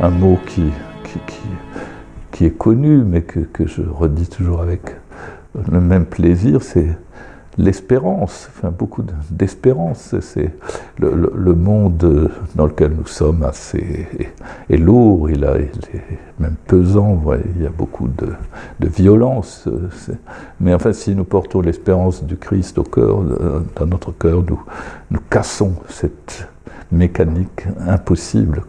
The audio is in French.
un mot qui, qui, qui, est connu, mais que, que, je redis toujours avec le même plaisir, c'est l'espérance, enfin beaucoup d'espérance. C'est le, monde dans lequel nous sommes assez est, lourd, il, a, est même pesant, il y a beaucoup de, de violence. Mais enfin, si nous portons l'espérance du Christ au cœur, euh, dans notre cœur, nous, nous cassons cette mécanique impossible.